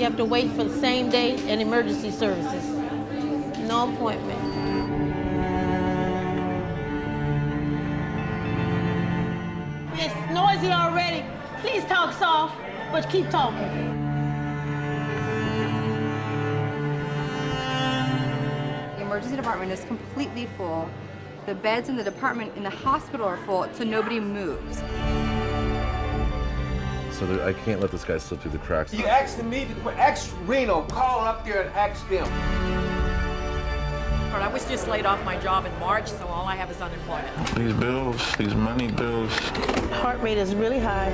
You have to wait for the same day in emergency services. No appointment. It's noisy already. Please talk soft, but keep talking. The emergency department is completely full. The beds in the department in the hospital are full, so nobody moves. So there, I can't let this guy slip through the cracks. You asking me to quit? Ask Reno. Call up there and ask them. I was just laid off my job in March, so all I have is unemployment. These bills, these money bills. Heart rate is really high.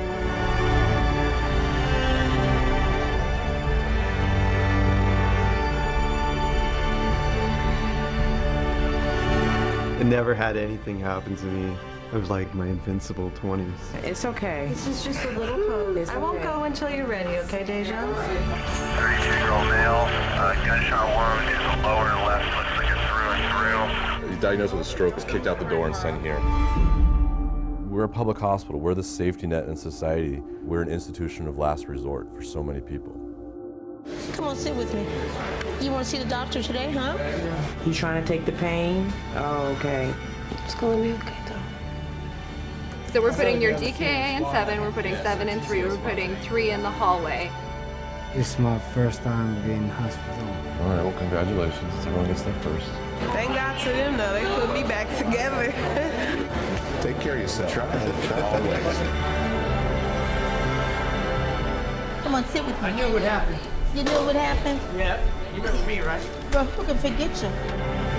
I never had anything happen to me. It was like my invincible 20s. It's okay. This is just a little cold. I won't go until you're ready, okay, Deja? 32-year-old male, uh, gunshot wound to the lower left, looks like it's through and through. He's diagnosed with a stroke, was kicked out the door and sent here. We're a public hospital. We're the safety net in society. We're an institution of last resort for so many people. Come on, sit with me. You want to see the doctor today, huh? You trying to take the pain? Oh, okay. It's gonna be okay, though. So we're putting your DKA in seven, we're putting seven in three, we're putting three in the hallway. This is my first time being in hospital. All right, well, congratulations. Everyone gets their first. Thank God to them, though. They put me back together. Take care of yourself. Always. Come on, sit with me. I knew what happened. You know what happened? Yep. You remember me, right? Bro, who can forget you?